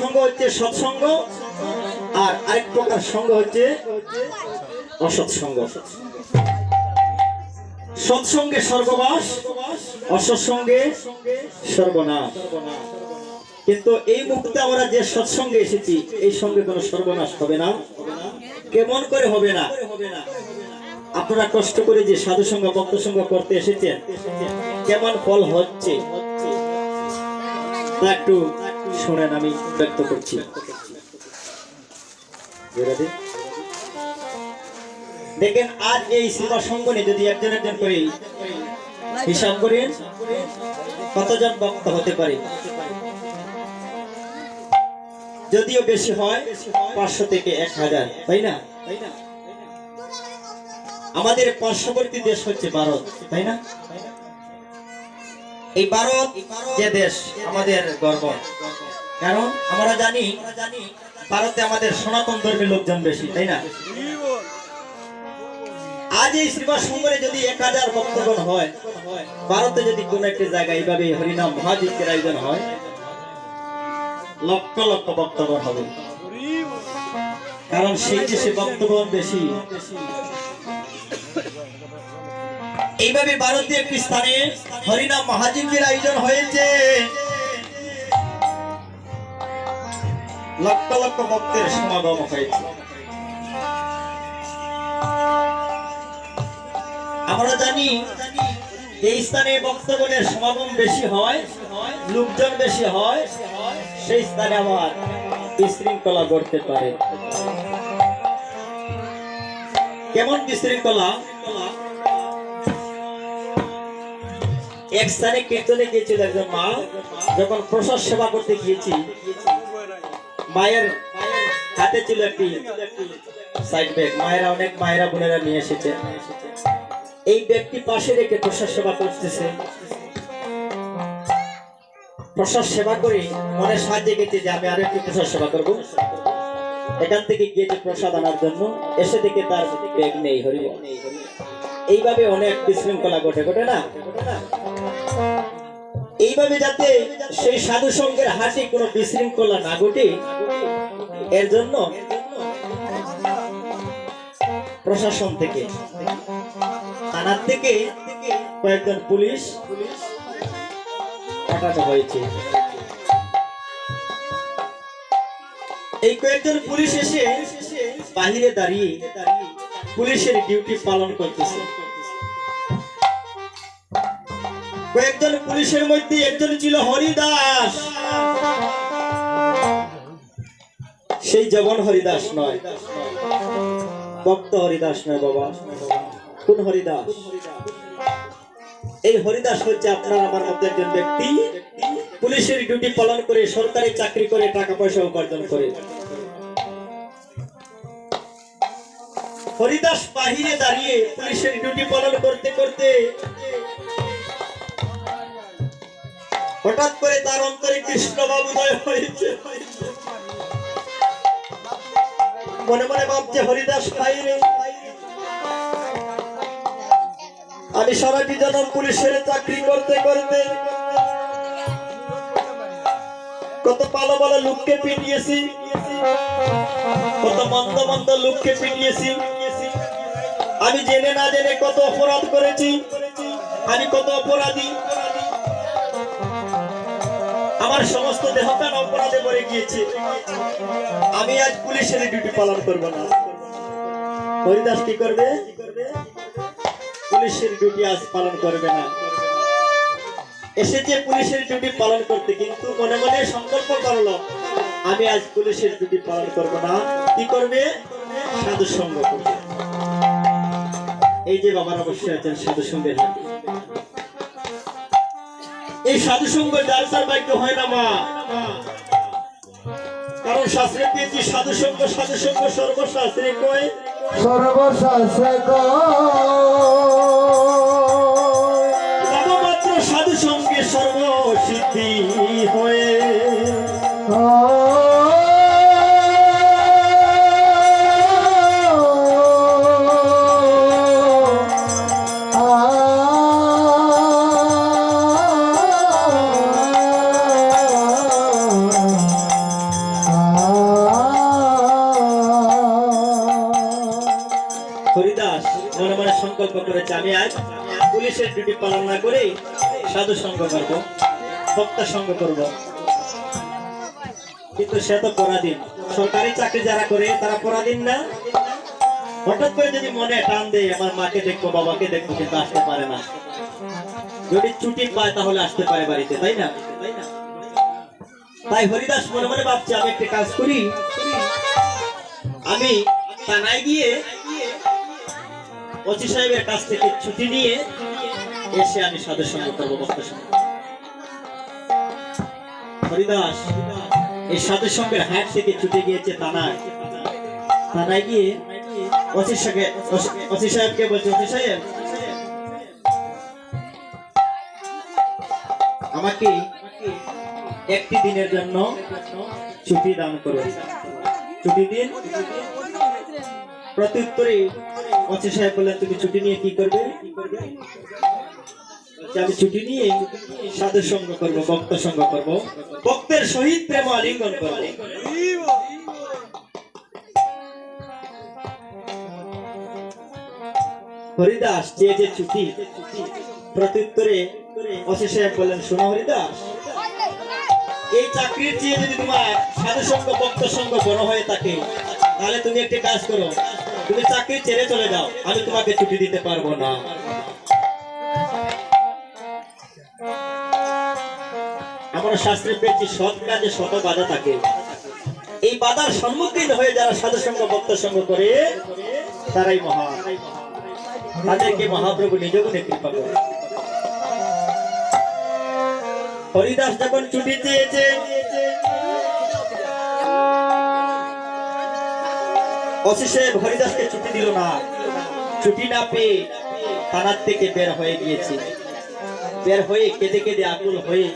সঙ্গ হচ্ছে সৎসঙ্গ, আর আরেক প্রকার সঙ্গ হচ্ছে অসৎসঙ্গ। সৎসঙ্গে সর্ববাস অসৎসঙ্গে সর্বনাশ কিন্তু এই মুহূর্তে আমরা যে সৎসঙ্গে এসেছি, এই সঙ্গে কোনো সর্বনাশ হবে না। কেমন করে হবে না? আপনারা কষ্ট করে যে সাধু সঙ্গ ভক্ত সঙ্গ করতে এসেছেন, কেমন ফল হচ্ছে? একটু শুনেন, আমি ব্যক্ত করছি। দেখেন আজ এই সেবা সঙ্গনে যদি একজন একজন করে হিসাব করেন, কতজন বক্ত হতে পারে? যদিও বেশি হয়, পাঁচশো থেকে এক হাজার, তাই না? আমাদের পার্শ্ববর্তী দেশ হচ্ছে ভারত, তাই না? এই ভারত যে দেশ, আমাদের গর্ব। কারণ আমরা জানি, ভারতে আমাদের সনাতন ধর্মের লোকজন বেশি, তাই না? আজ এই সেবা সঙ্গরে যদি এক হাজার ভক্তগণ হয়, ভারতে যদি কোন একটা জায়গায় এইভাবে হরিনাম মহাযজ্ঞের আয়োজন হয়, লক্ষ লক্ষ ভক্তগণ হবে। কারণ সেই দেশে ভক্তগণ বেশি। এইভাবে ভারতীয় একটি স্থানে হরিনাম মহাযজ্ঞের আয়োজন হয়েছে। লক্ষ লক্ষ ভক্তের সমাগম হয়েছে। আমরা জানি এই স্থানে ভক্তগণের সমাগম বেশি হয়, লোকজন বেশি হয়, সেই স্থানে আমার বিশৃঙ্খলা ঘটতে পারে। কেমন বিশৃঙ্খলা? এক স্থানে কীর্তনে গিয়েছিল একজন মা, যখন প্রসাদ সেবা করতে গিয়েছি। মায়ের হাতে ছিল একটি সাইড ব্যাগ মায়েরা, অনেক মায়েরা, বোনেরা নিয়ে এসেছে। এই ব্যক্তি পাশে রেখে প্রসাদ সেবা করতেছে। প্রসাদ সেবা করে মনে সাহায্যে গেছে যে আমি আরও একটু প্রসাদ সেবা করব। এখান থেকে গিয়েছে প্রসাদ আনার জন্য। এসে দেখে তার ব্যাগ নেই হরি এইভাবে অনেক বিশৃঙ্খলা ঘটে ঘটে না? এইভাবে যাতে সেই সাধু সঙ্গের হাসি কোনো বিশৃঙ্খলা না ঘটে? এর জন্য প্রশাসন থেকে, থানার থেকে কয়েকজন পুলিশ পাঠানো হয়েছে। এই কয়েকজন পুলিশ এসে বাহিরে দাঁড়িয়ে পুলিশের ডিউটি পালন করতেছে। কয়েকজন পুলিশের মধ্যে একজন ছিল হরিদাস। সেই জগন হরিদাস নয়। ভক্ত হরিদাস নয় বাবা। কোন হরিদাস? এই হরিদাস হচ্ছে আপনার, আমার মধ্যে একজন ব্যক্তি। পুলিশের ডিউটি পালন করে, সরকারি চাকরি করে টাকা পয়সা উপার্জন করে। হরিদাস বাহিরে দাঁড়িয়ে পুলিশের ডিউটি পালন করতে করতে হঠাৎ করে তার অন্তরে কৃষ্ণ উদয় হয়েছে। মনে মনে ভাবছে, হরিদাস খাইরে আমি সারাটি জনম পুলিশের চাকরি করতে করতে কত পালো ভালো লোককে পিটিয়েছি, কত মন্দ মন্দ লোককে পিটিয়েছি। আমি জেনে না জেনে কত অপরাধ করেছি, আমি কত অপরাধী। আমার সমস্ত দেহকান অপরাধে মরে গিয়েছে। আমি আজ পুলিশের ডিউটি পালন করব না। হরিদাস কি করবে? পুলিশের ডিউটি আজ পালন করবে না। এসেছে পুলিশের ডিউটি পালন করতে, কিন্তু মনে মনে সংকল্প করল, আমি আজ পুলিশের ডিউটি পালন করব না। কি করবে? সাধু সঙ্গ এই যে বাবার অবশ্যই আছেন সাধু সঙ্গের হাতে। এই সাধু সঙ্গ যার যার ভাগ্য হয় না মা। কারণ শাস্ত্রে দিয়েছি সাধু সঙ্গ সাধু সঙ্গ সর্বশাস্ত্রে কয় সর্বশাস্ত্রে কবমাত্র সাধু সঙ্গে সর্বসিদ্ধি হয়ে। সাধু সঙ্গ করব, ভক্ত সঙ্গ করব। কিন্তু সে তো পরাধীন। সরকারি চাকরি যারা করে, তারা পরাধীন না? হঠাৎ করে যদি মনে টান দেয়, আমার মাকে দেখব, বাবাকে দেখব, কিন্তু আসতে পারে না। যদি ছুটি পায়, তাহলে আসতে পারে বাড়িতে, তাই না? তাই হরিদাস মনে মনে ভাবছে, আমি একটা কাজ করি। আমি থানায় গিয়ে ওসি সাহেবের কাছ থেকে ছুটি নিয়ে এসে আমি সাধু সঙ্গ করব সঙ্গে। হরিদাস, এই সাধু সঙ্গের হাট থেকে ছুটে গিয়েছে গিয়ে আমাকে একটি দিনের জন্য ছুটি দান করুন ছুটি দিন? প্রত্যুত্তরে ওসি সাহেব বললেন, তুমি ছুটি নিয়ে কি করবে কি করবে? আমি ছুটি নিয়ে সাধু সঙ্গ করব, ভক্ত সঙ্গ করব। ভক্তের সহিত প্রেম আলিঙ্গন করব। হরিদাস চেয়েছে ছুটি, প্রত্যুত্তরে সাহেব বললেন, শোনো হরিদাস, এই চাকরির চেয়ে যদি তোমার সাধু সঙ্গ, ভক্ত সঙ্গ বড় হয়ে থাকে, তাহলে তুমি একটি কাজ করো। তুমি চাকরি ছেড়ে চলে যাও, আমি তোমাকে ছুটি দিতে পারব না। আমরা শাস্ত্রে পেয়েছি সৎ কাজে শত বাধা থাকে। এই বাধার সম্মুখীন হয়ে যারা সাধু সঙ্গ ভক্ত সঙ্গ করে, তারাই মহা। তাদেরকে মহাপ্রভু নিজ গুণে কৃপা করে হরিদাস যখন ছুটি চেয়েছে সাহেব হরিদাসকে ছুটি দিল না। ছুটি না পেয়ে থানার থেকে বের হয়ে গিয়েছে। বের হয়ে কেঁদে কেঁদে আকুল হয়ে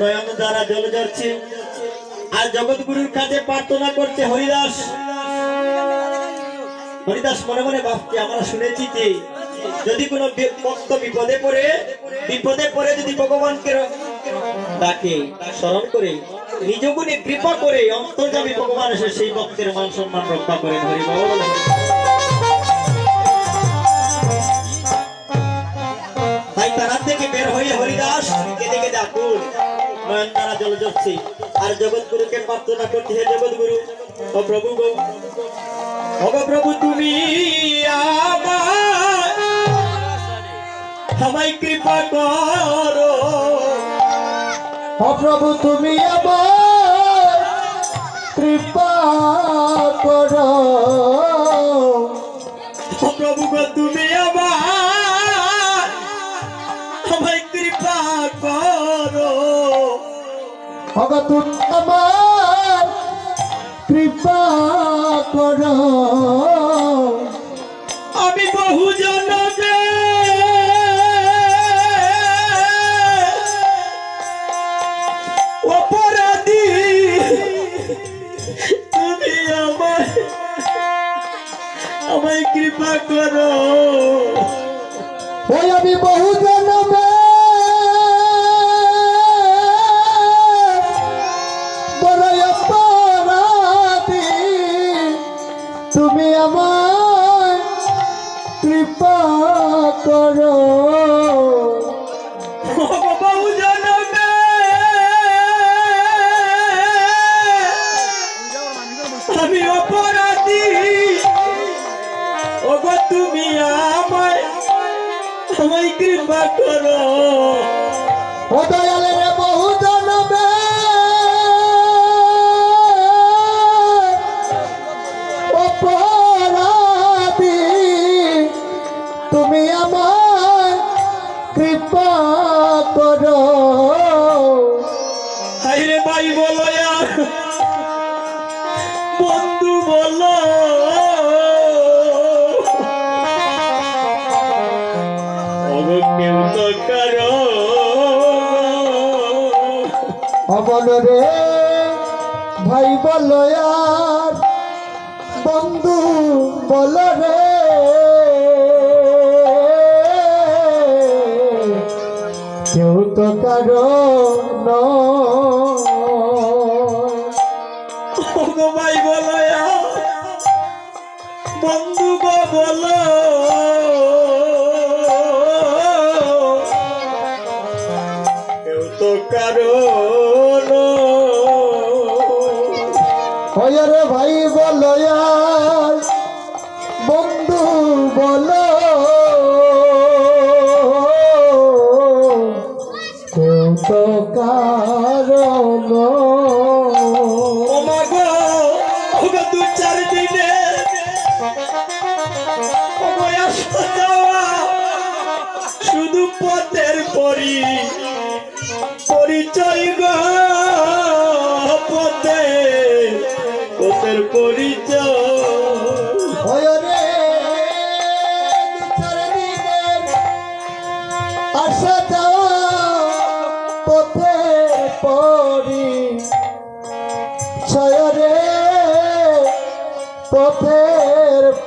নয়ন দ্বারা জল ঝরছে আর জগৎগুরুর কাছে প্রার্থনা করছে হরিদাস। হরিদাস, মনে মনে ভাবছে, আমরা শুনেছি যে যদি কোনো ভক্ত বিপদে পড়ে বিপদে পড়ে যদি ভগবানকে ডাকে স্মরণ করে, নিজ গুণে কৃপা করে অন্তর্জামী ভগবান এসে সেই ভক্তের মান সম্মান রক্ষা করেন। হরি যাচ্ছে। আর জগৎগুরুকে প্রার্থনা করছে হে জগৎগুরু? ও প্রভু গো। প্রভু, তুমি আমায় কৃপা করো। প্রভু, তুমি আমার কৃপা করো। ওগো তুমি আমার কৃপা করো। আমি বহু জনমে অপরাধী তুমি আমায় আমায় কৃপা করো। ওই আমি বহু জন্মে আমায় কৃপা করো। ও দয়ালের বহু জন্মে অপরাধী তুমি আমার কৃপা করো। হাইরে ভাই বলো বন্ধু বলো। অমন রে? ভাই বলো আর, বন্ধু বলো রে? কেউ তো কারও ভাই বলো বন্ধু বলো। ওগো দু চার দিনে। শুধু পথের পরি পরিচয় গো পথে পথের পরিচয়। আসা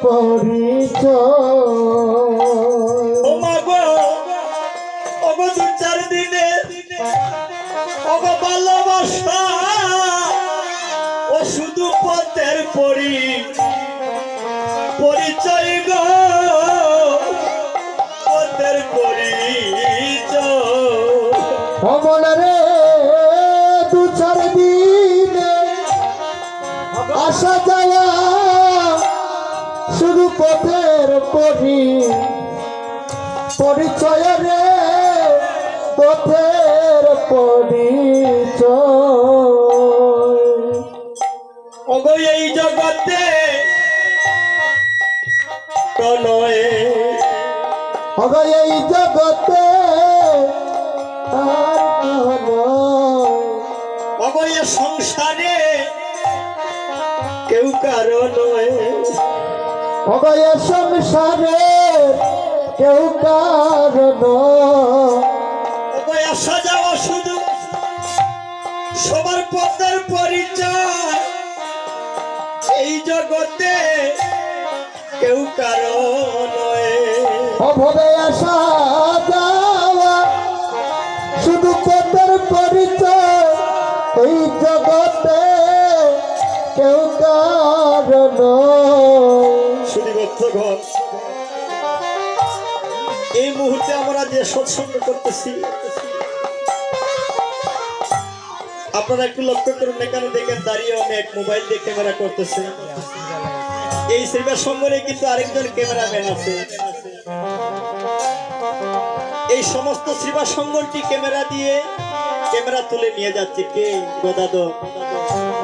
পরিচয়। চার দিনে ওগো ভালোবাসা ও শুধু পথের পরি পরিচয় গো পথের পরিচয়। পথের পরি পরিচয় রে পথের পরিচয়। এই জগতে প্রণয়ে এই জগতে সংসারে কেউ কারও অগয় সংসারে কেউ কারণ আসা যাওয়া শুধু। সবার পদের পরিচয়। এই জগতে কেউ কারণ অভবে আসা যে সৎসঙ্গ করতেছি। আপনারা একটু লক্ষ্য করুন, এখানে দেখেন দাঁড়িয়ে আমি এক মোবাইল দিয়ে ক্যামেরা করতেছি। এই সেবা সঙ্গরে কিন্তু আরেকজন ক্যামেরাম্যান আছে। এই সমস্ত সেবা সঙ্গনটি ক্যামেরা দিয়ে ক্যামেরা তুলে নিয়ে যাচ্ছে কে? গদাদ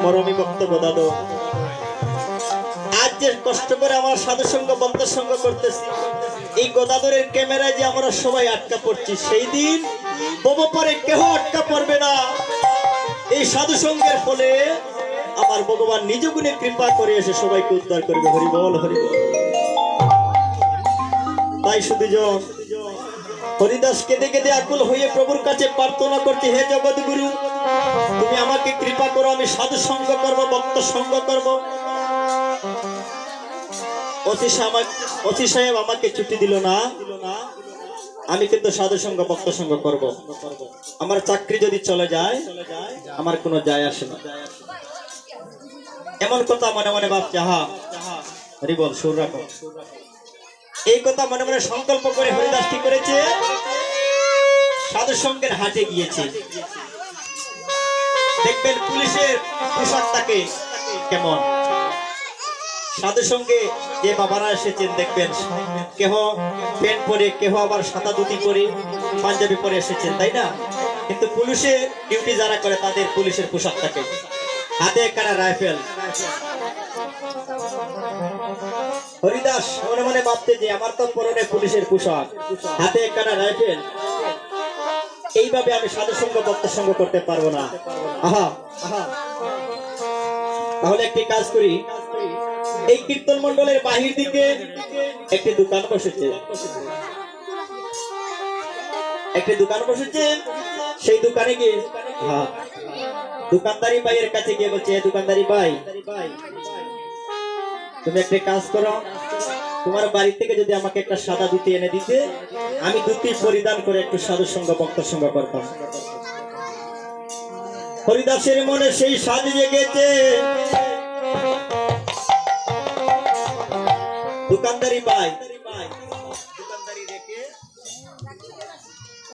মরমী ভক্ত গদাদ আজ যে কষ্ট করে আমার সাধু সঙ্গ বন্ধ সঙ্গ করতেছি। এই গদাধরের ক্যামেরায় যে আমরা সবাই আটকা পড়ছি, সেই দিন তবু পরে কেহ আটকা পড়বে না। এই সাধু সঙ্গের ফলে আমার ভগবান নিজ গুণে কৃপা করে এসে সবাইকে উদ্ধার করবে। হরিবল হরিবল তাই শুধু জন, হরিদাস কেঁদে কেঁদে আকুল হয়ে প্রভুর কাছে প্রার্থনা করছি, হে জগৎ গুরু তুমি আমাকে কৃপা করো, আমি সাধু সঙ্গ করব, ভক্ত সঙ্গ করব। অতি সামা- অতি সাহেব আমাকে ছুটি দিল না। আমি কিন্তু সাধু সঙ্গ, ভক্ত সঙ্গ করব। আমার চাকরি যদি চলে যায়, আমার কোনো যায় আসে না। এমন কথা মনে মনে ভাবছে হা হরিবল সুর রাখো। এই কথা মনে মনে সংকল্প করে হরিদাস কি করেছে? সাধু সঙ্গের হাটে গিয়েছে। দেখবেন পুলিশের পোশাকটাকে কেমন? সাধু সঙ্গে যে বাবারা এসেছেন, দেখবেন কেহ প্যান্ট পরে, কেহ আবার সাদা ধুতি পরে পাঞ্জাবি পরে এসেছেন, তাই না? কিন্তু পুলিশে ডিউটি যারা করে, তাদের পুলিশের পোশাক থাকে। হাতে একখানা রাইফেল। হরিদাস, মনে মনে ভাবতে যে আমার তো পরনে পুলিশের পোশাক। হাতে একখানা রাইফেল। এইভাবে আমি সাধু সঙ্গ ভক্ত সঙ্গ করতে পারব না। আহা আহা। তাহলে একটি কাজ করি। এই কীর্তন মন্ডলের বাহির দিকে একটি দোকান বসেছে। একটি দোকান বসেছে। সেই দোকানে গিয়ে হ্যাঁ দোকানদারি ভাইয়ের কাছে গিয়ে বলছে দোকানদারি ভাই, তুমি একটা কাজ করো। তোমার বাড়ি থেকে যদি আমাকে একটা সাদা ধুতি এনে দিতে, আমি ধুতি পরিধান করে একটু সাধু সঙ্গ ভক্ত সঙ্গ করতাম। হরিদাসের মনে সেই সাজ জেগেছে। দোকানদারি ভাই